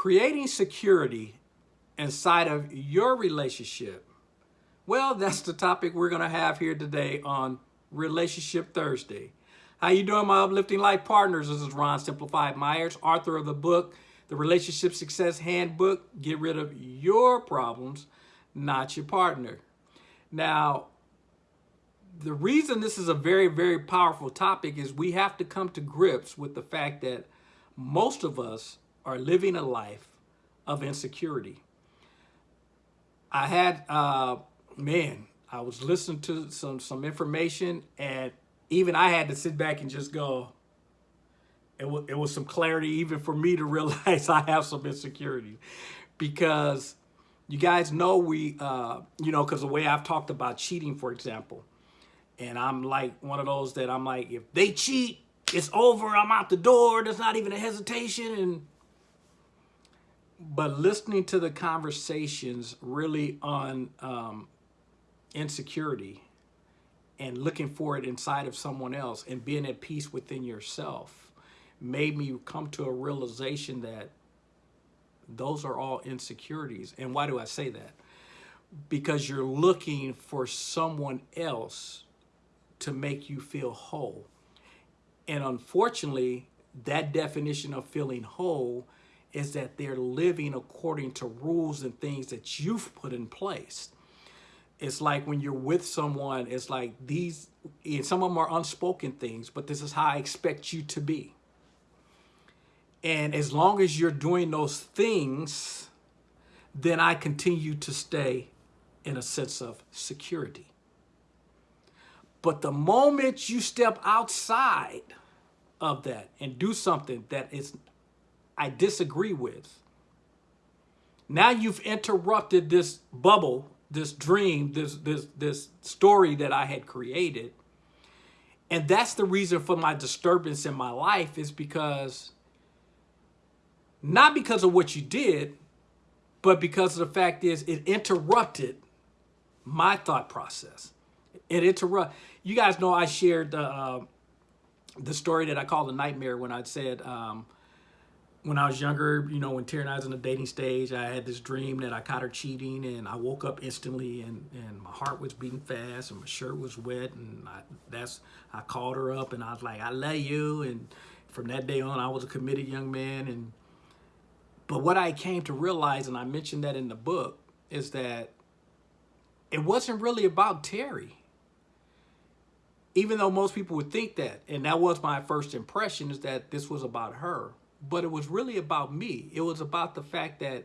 Creating security inside of your relationship. Well, that's the topic we're going to have here today on Relationship Thursday. How you doing, my uplifting life partners? This is Ron Simplified Myers, author of the book, The Relationship Success Handbook. Get rid of your problems, not your partner. Now, the reason this is a very, very powerful topic is we have to come to grips with the fact that most of us are living a life of insecurity. I had, uh, man, I was listening to some, some information and even I had to sit back and just go, it it was some clarity even for me to realize I have some insecurity because you guys know we, uh, you know, because the way I've talked about cheating, for example, and I'm like one of those that I'm like, if they cheat, it's over. I'm out the door. There's not even a hesitation. And but listening to the conversations really on um, insecurity and looking for it inside of someone else and being at peace within yourself made me come to a realization that those are all insecurities. And why do I say that? Because you're looking for someone else to make you feel whole. And unfortunately, that definition of feeling whole is that they're living according to rules and things that you've put in place. It's like when you're with someone, it's like these, and some of them are unspoken things, but this is how I expect you to be. And as long as you're doing those things, then I continue to stay in a sense of security. But the moment you step outside of that and do something that is I disagree with, now you've interrupted this bubble, this dream, this this this story that I had created. And that's the reason for my disturbance in my life is because not because of what you did, but because of the fact is it interrupted my thought process. It interrupt. You guys know I shared the uh, the story that I called the nightmare when I said um, when I was younger, you know, when Terry and I was in the dating stage, I had this dream that I caught her cheating and I woke up instantly and, and my heart was beating fast and my shirt was wet and I, that's, I called her up and I was like, I love you. And from that day on, I was a committed young man. And, but what I came to realize, and I mentioned that in the book, is that it wasn't really about Terry even though most people would think that, and that was my first impression, is that this was about her. But it was really about me. It was about the fact that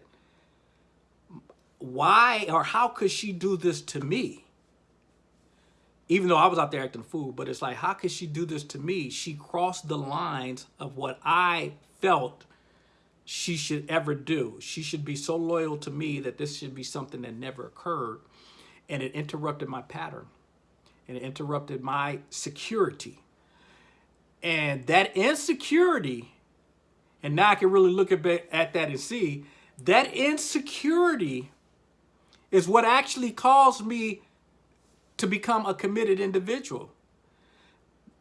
why or how could she do this to me? Even though I was out there acting fool, but it's like, how could she do this to me? She crossed the lines of what I felt she should ever do. She should be so loyal to me that this should be something that never occurred. And it interrupted my pattern and it interrupted my security. And that insecurity, and now I can really look at, at that and see, that insecurity is what actually caused me to become a committed individual.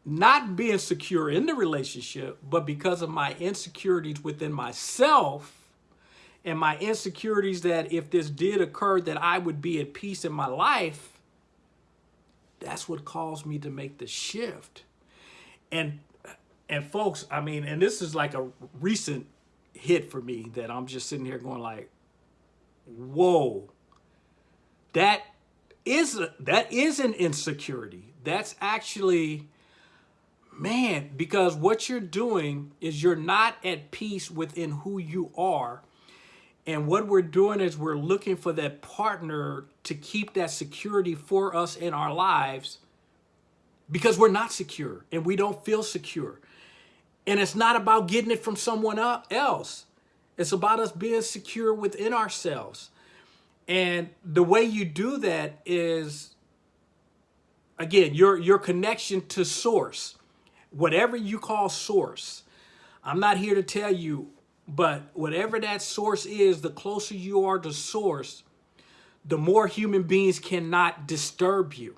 Not being secure in the relationship, but because of my insecurities within myself and my insecurities that if this did occur that I would be at peace in my life, that's what caused me to make the shift. And and folks, I mean, and this is like a recent hit for me that I'm just sitting here going like, whoa, that is a, that is an insecurity. That's actually, man, because what you're doing is you're not at peace within who you are and what we're doing is we're looking for that partner to keep that security for us in our lives because we're not secure and we don't feel secure. And it's not about getting it from someone else. It's about us being secure within ourselves. And the way you do that is, again, your, your connection to source, whatever you call source. I'm not here to tell you but whatever that source is, the closer you are to source, the more human beings cannot disturb you.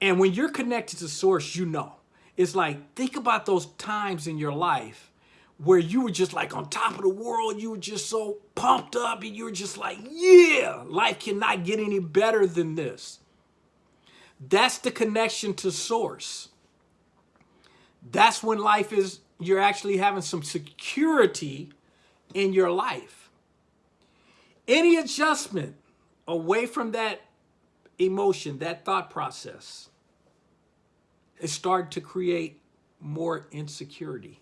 And when you're connected to source, you know. It's like, think about those times in your life where you were just like on top of the world. You were just so pumped up and you were just like, yeah, life cannot get any better than this. That's the connection to source. That's when life is, you're actually having some security in your life. Any adjustment away from that emotion, that thought process, is starting to create more insecurity.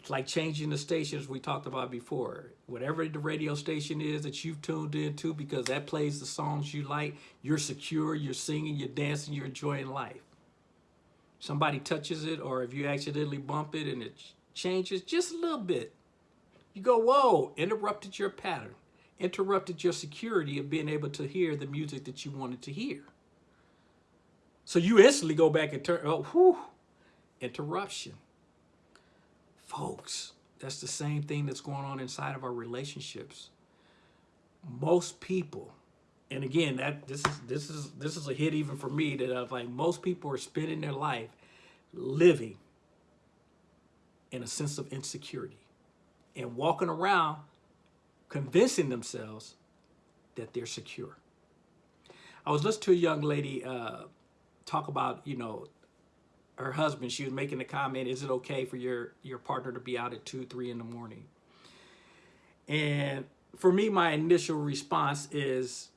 It's like changing the stations we talked about before. Whatever the radio station is that you've tuned into because that plays the songs you like, you're secure, you're singing, you're dancing, you're enjoying life. Somebody touches it or if you accidentally bump it and it changes just a little bit, you go, whoa, interrupted your pattern, interrupted your security of being able to hear the music that you wanted to hear. So you instantly go back and turn, oh, whew, interruption. Folks, that's the same thing that's going on inside of our relationships. Most people, and again, that this is this is this is a hit even for me that I've like most people are spending their life living in a sense of insecurity and walking around convincing themselves that they're secure. I was listening to a young lady uh, talk about, you know, her husband, she was making the comment, is it okay for your, your partner to be out at two, three in the morning? And for me, my initial response is,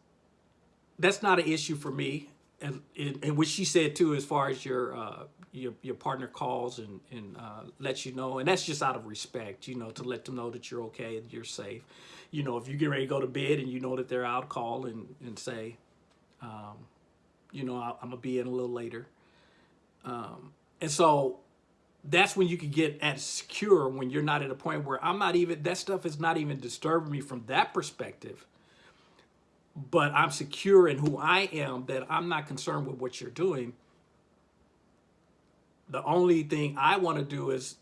that's not an issue for me. And, and, and what she said too, as far as your, uh, your, your partner calls and, and uh, lets you know, and that's just out of respect, you know, to let them know that you're okay and you're safe. You know, if you get ready to go to bed and you know that they're out, call and, and say, um, you know, I, am gonna be in a little later. Um, and so that's when you can get at secure when you're not at a point where I'm not even, that stuff is not even disturbing me from that perspective. But I'm secure in who I am, that I'm not concerned with what you're doing. The only thing I want to do is,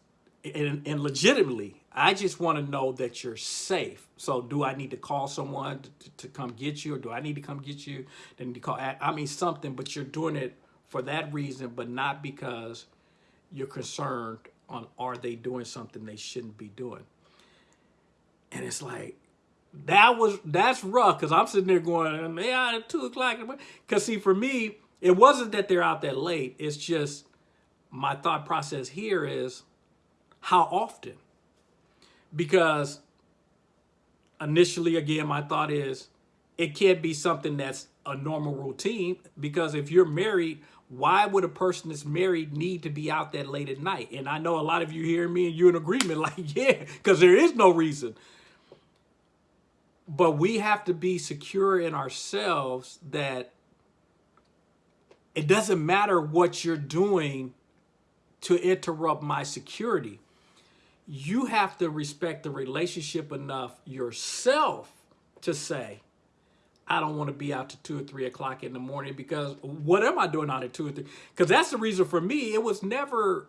and, and legitimately, I just want to know that you're safe. So do I need to call someone to, to, come get you or do I need to come get you? Then to call, I mean something, but you're doing it for that reason, but not because you're concerned on are they doing something they shouldn't be doing. And it's like, that was, that's rough because I'm sitting there going, out at two o'clock. Because see, for me, it wasn't that they're out that late. It's just my thought process here is how often? Because initially, again, my thought is it can't be something that's a normal routine because if you're married, why would a person that's married need to be out that late at night? And I know a lot of you hear me and you're in agreement like, yeah, because there is no reason. But we have to be secure in ourselves that it doesn't matter what you're doing to interrupt my security. You have to respect the relationship enough yourself to say, I don't want to be out to two or three o'clock in the morning because what am I doing out at two or three? Because that's the reason for me. It was never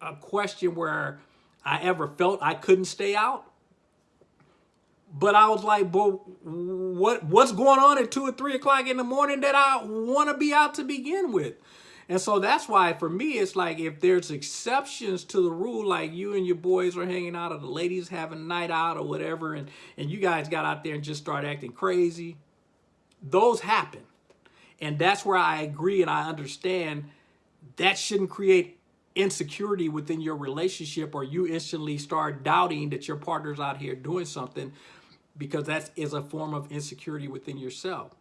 a question where I ever felt I couldn't stay out. But I was like, but what what's going on at two or three o'clock in the morning that I want to be out to begin with? And so that's why for me, it's like if there's exceptions to the rule, like you and your boys are hanging out or the ladies having a night out or whatever, and, and you guys got out there and just start acting crazy, those happen. And that's where I agree and I understand that shouldn't create insecurity within your relationship or you instantly start doubting that your partner's out here doing something because that is a form of insecurity within yourself.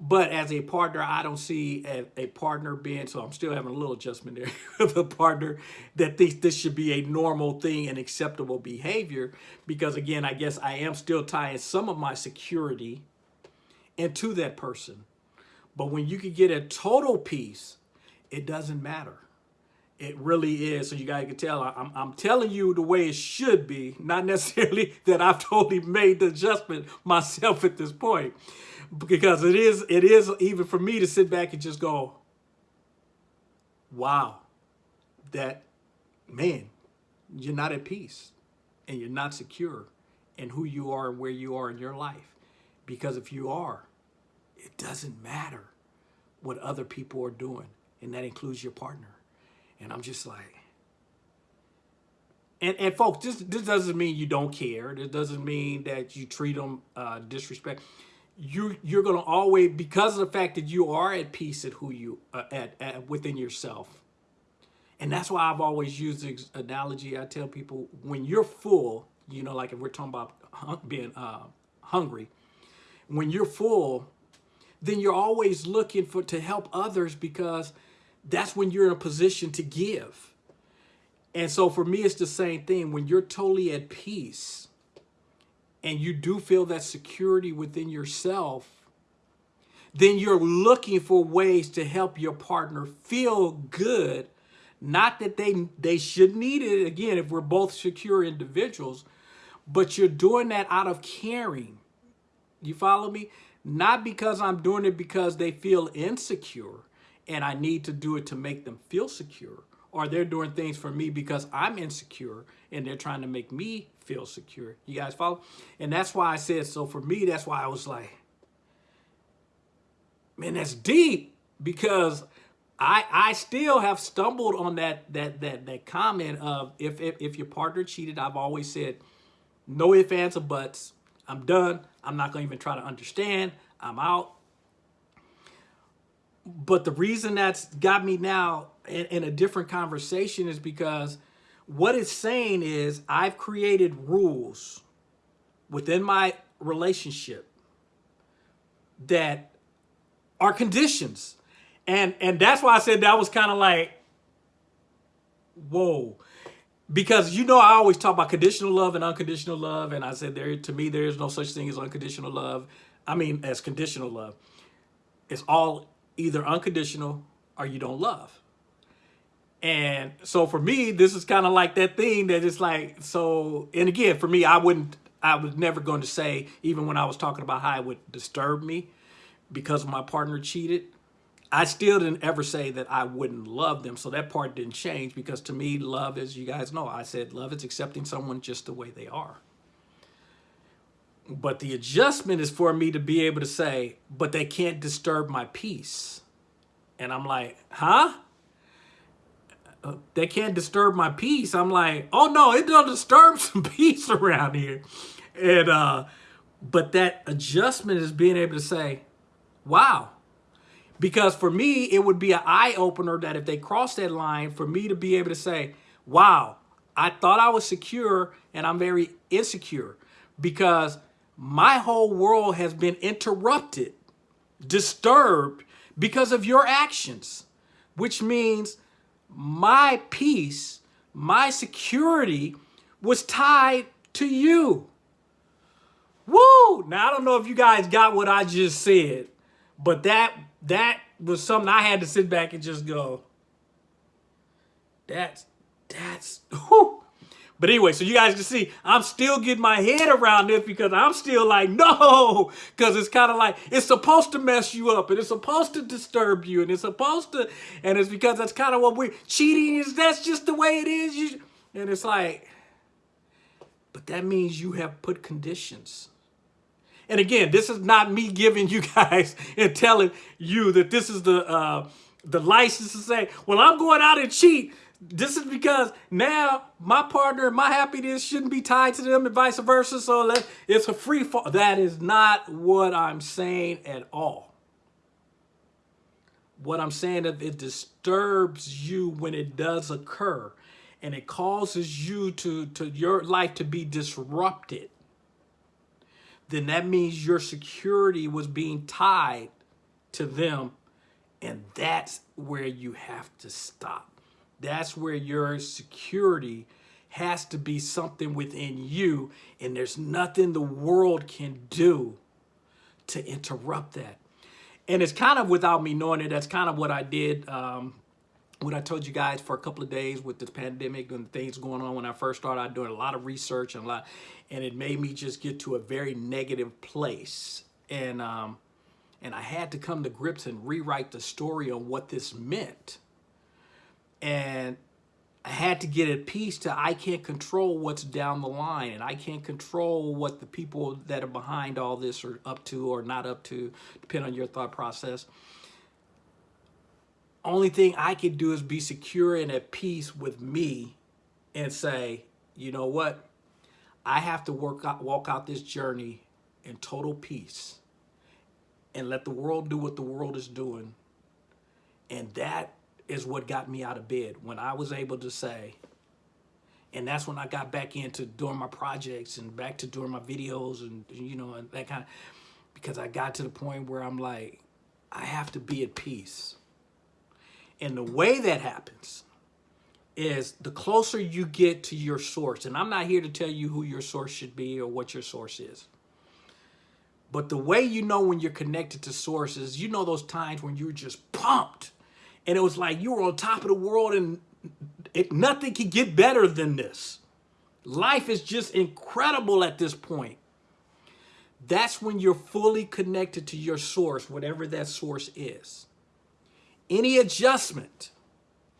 But as a partner, I don't see a, a partner being, so I'm still having a little adjustment there with a partner that thinks this should be a normal thing and acceptable behavior. Because again, I guess I am still tying some of my security and to that person. But when you can get a total peace, it doesn't matter. It really is. So you guys can tell, I'm, I'm telling you the way it should be, not necessarily that I've totally made the adjustment myself at this point. Because it is, it is even for me to sit back and just go, wow, that, man, you're not at peace and you're not secure in who you are and where you are in your life. Because if you are, it doesn't matter what other people are doing. And that includes your partner. And I'm just like, and and folks, this this doesn't mean you don't care. This doesn't mean that you treat them uh, disrespect. You you're gonna always because of the fact that you are at peace at who you uh, at, at within yourself, and that's why I've always used the analogy. I tell people when you're full, you know, like if we're talking about being uh, hungry, when you're full, then you're always looking for to help others because that's when you're in a position to give and so for me, it's the same thing. When you're totally at peace and you do feel that security within yourself, then you're looking for ways to help your partner feel good. Not that they, they should need it, again, if we're both secure individuals, but you're doing that out of caring. You follow me? Not because I'm doing it because they feel insecure and I need to do it to make them feel secure or they're doing things for me because I'm insecure and they're trying to make me feel secure. You guys follow? And that's why I said, so for me, that's why I was like, man, that's deep because I I still have stumbled on that that that that comment of if if, if your partner cheated, I've always said, no ifs, ands, or buts. I'm done. I'm not going to even try to understand. I'm out. But the reason that's got me now in, in a different conversation is because what it's saying is I've created rules within my relationship that are conditions. And and that's why I said that was kind of like, whoa. Because you know I always talk about conditional love and unconditional love. And I said there to me there is no such thing as unconditional love. I mean as conditional love. It's all either unconditional or you don't love. And so for me, this is kind of like that thing that is like, so, and again, for me, I wouldn't, I was never going to say, even when I was talking about how it would disturb me because my partner cheated, I still didn't ever say that I wouldn't love them. So that part didn't change because to me, love, as you guys know, I said love is accepting someone just the way they are. But the adjustment is for me to be able to say, but they can't disturb my peace. And I'm like, huh? they can't disturb my peace. I'm like, oh no, it does disturb some peace around here. And uh, but that adjustment is being able to say, wow. Because for me, it would be an eye opener that if they cross that line, for me to be able to say, wow, I thought I was secure and I'm very insecure because my whole world has been interrupted, disturbed because of your actions, which means my peace, my security was tied to you. Woo! Now, I don't know if you guys got what I just said, but that that was something I had to sit back and just go, that's, that's, whoo. But anyway, so you guys can see, I'm still getting my head around this because I'm still like, no, because it's kind of like, it's supposed to mess you up and it's supposed to disturb you and it's supposed to, and it's because that's kind of what we're, cheating is, that's just the way it is. You, and it's like, but that means you have put conditions. And again, this is not me giving you guys and telling you that this is the, uh, the license to say, well, I'm going out and cheat this is because now my partner, my happiness shouldn't be tied to them and vice versa. So it's a free fall. That is not what I'm saying at all. What I'm saying is if it disturbs you when it does occur and it causes you to, to your life to be disrupted. Then that means your security was being tied to them. And that's where you have to stop. That's where your security has to be something within you and there's nothing the world can do to interrupt that. And it's kind of without me knowing it, that's kind of what I did um, what I told you guys for a couple of days with the pandemic and things going on when I first started doing a lot of research and a lot and it made me just get to a very negative place and um and I had to come to grips and rewrite the story on what this meant and I had to get at peace to I can't control what's down the line and I can't control what the people that are behind all this are up to or not up to, depending on your thought process. Only thing I can do is be secure and at peace with me and say, you know what? I have to work out, walk out this journey in total peace and let the world do what the world is doing. And that is what got me out of bed when I was able to say, and that's when I got back into doing my projects and back to doing my videos and, you know, and that kind of, because I got to the point where I'm like, I have to be at peace. And the way that happens is the closer you get to your source, and I'm not here to tell you who your source should be or what your source is. But the way you know when you're connected to sources, you know those times when you're just pumped and it was like you were on top of the world and it, nothing could get better than this. Life is just incredible at this point. That's when you're fully connected to your source, whatever that source is. Any adjustment,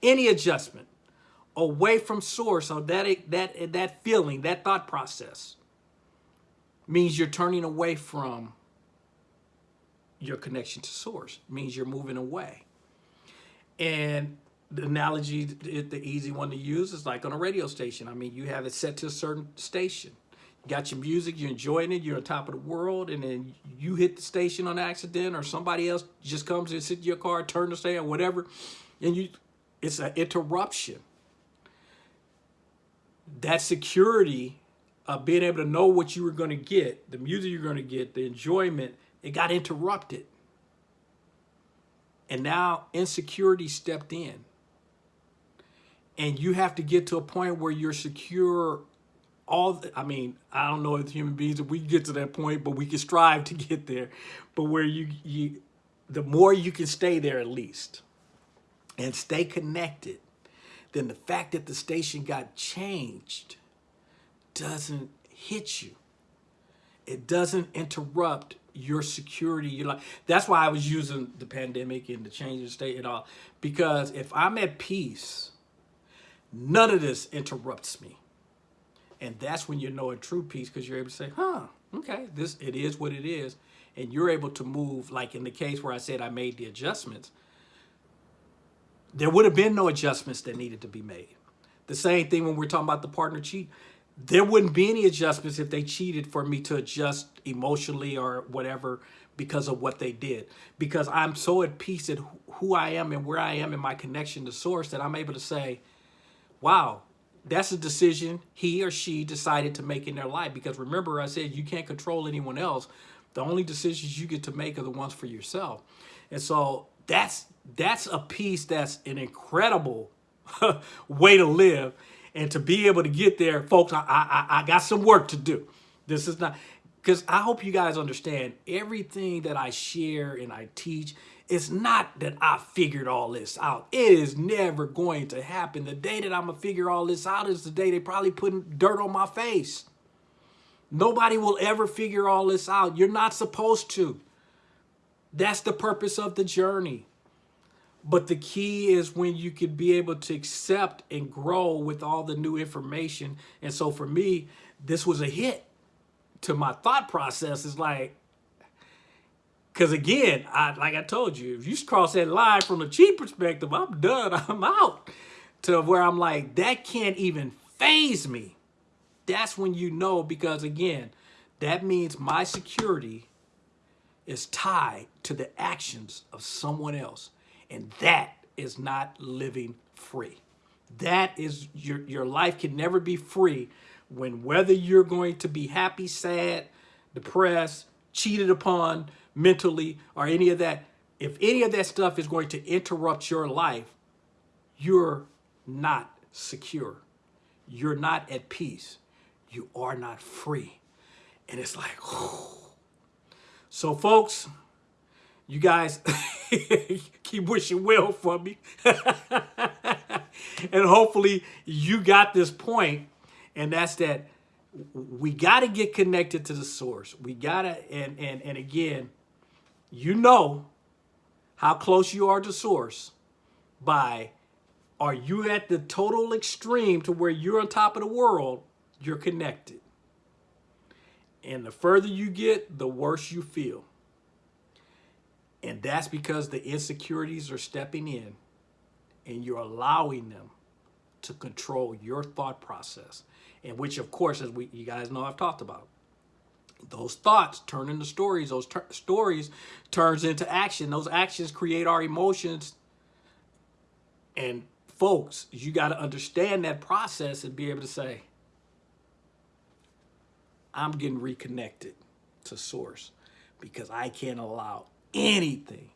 any adjustment away from source or that, that, that feeling, that thought process means you're turning away from your connection to source, means you're moving away. And the analogy, the easy one to use is like on a radio station. I mean, you have it set to a certain station. You got your music, you're enjoying it, you're on top of the world, and then you hit the station on accident or somebody else just comes and sits in your car, turn the station, whatever, and you it's an interruption. That security of being able to know what you were going to get, the music you're going to get, the enjoyment, it got interrupted. And now insecurity stepped in. And you have to get to a point where you're secure all the, I mean, I don't know if human beings if we get to that point, but we can strive to get there. But where you you the more you can stay there at least and stay connected, then the fact that the station got changed doesn't hit you. It doesn't interrupt your security. You're like that's why I was using the pandemic and the change of state and all. Because if I'm at peace, none of this interrupts me. And that's when you know a true peace because you're able to say, huh, okay, this it is what it is. And you're able to move, like in the case where I said I made the adjustments, there would have been no adjustments that needed to be made. The same thing when we're talking about the partner cheat there wouldn't be any adjustments if they cheated for me to adjust emotionally or whatever because of what they did. Because I'm so at peace at who I am and where I am in my connection to source that I'm able to say, wow, that's a decision he or she decided to make in their life. Because remember, I said you can't control anyone else. The only decisions you get to make are the ones for yourself. And so that's that's a piece that's an incredible way to live. And to be able to get there, folks, I, I, I got some work to do. This is not, because I hope you guys understand everything that I share and I teach, it's not that I figured all this out. It is never going to happen. The day that I'm going to figure all this out is the day they probably putting dirt on my face. Nobody will ever figure all this out. You're not supposed to. That's the purpose of the journey. But the key is when you can be able to accept and grow with all the new information. And so for me, this was a hit to my thought process. Is like, because again, I like I told you, if you cross that line from the cheap perspective, I'm done. I'm out. To where I'm like, that can't even faze me. That's when you know, because again, that means my security is tied to the actions of someone else. And that is not living free. That is your, your life can never be free when whether you're going to be happy, sad, depressed, cheated upon mentally, or any of that, if any of that stuff is going to interrupt your life, you're not secure. You're not at peace. You are not free. And it's like, oh. so folks, you guys keep wishing well for me. and hopefully you got this point, and that's that we got to get connected to the source. We got to, and, and, and again, you know how close you are to source by are you at the total extreme to where you're on top of the world, you're connected. And the further you get, the worse you feel. And that's because the insecurities are stepping in and you're allowing them to control your thought process. And which, of course, as we you guys know, I've talked about. Those thoughts turn into stories. Those stories turns into action. Those actions create our emotions. And folks, you got to understand that process and be able to say, I'm getting reconnected to source because I can't allow anything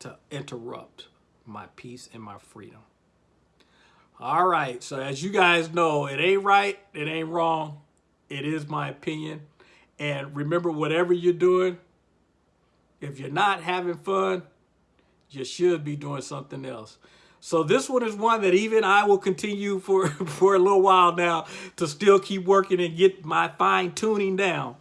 to interrupt my peace and my freedom. All right. So as you guys know, it ain't right. It ain't wrong. It is my opinion. And remember, whatever you're doing, if you're not having fun, you should be doing something else. So this one is one that even I will continue for, for a little while now to still keep working and get my fine tuning down.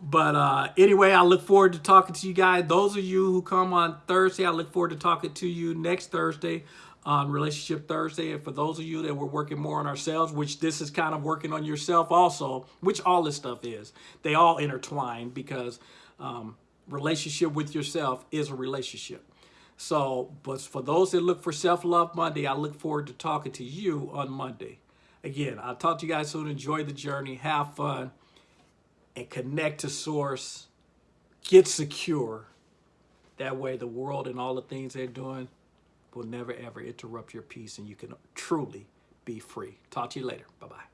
But uh, anyway, I look forward to talking to you guys. Those of you who come on Thursday, I look forward to talking to you next Thursday on Relationship Thursday. And for those of you that were working more on ourselves, which this is kind of working on yourself also, which all this stuff is, they all intertwine because um, relationship with yourself is a relationship. So, but for those that look for Self Love Monday, I look forward to talking to you on Monday. Again, I'll talk to you guys soon. Enjoy the journey, have fun, and connect to Source. Get secure. That way, the world and all the things they're doing will never ever interrupt your peace, and you can truly be free. Talk to you later. Bye bye.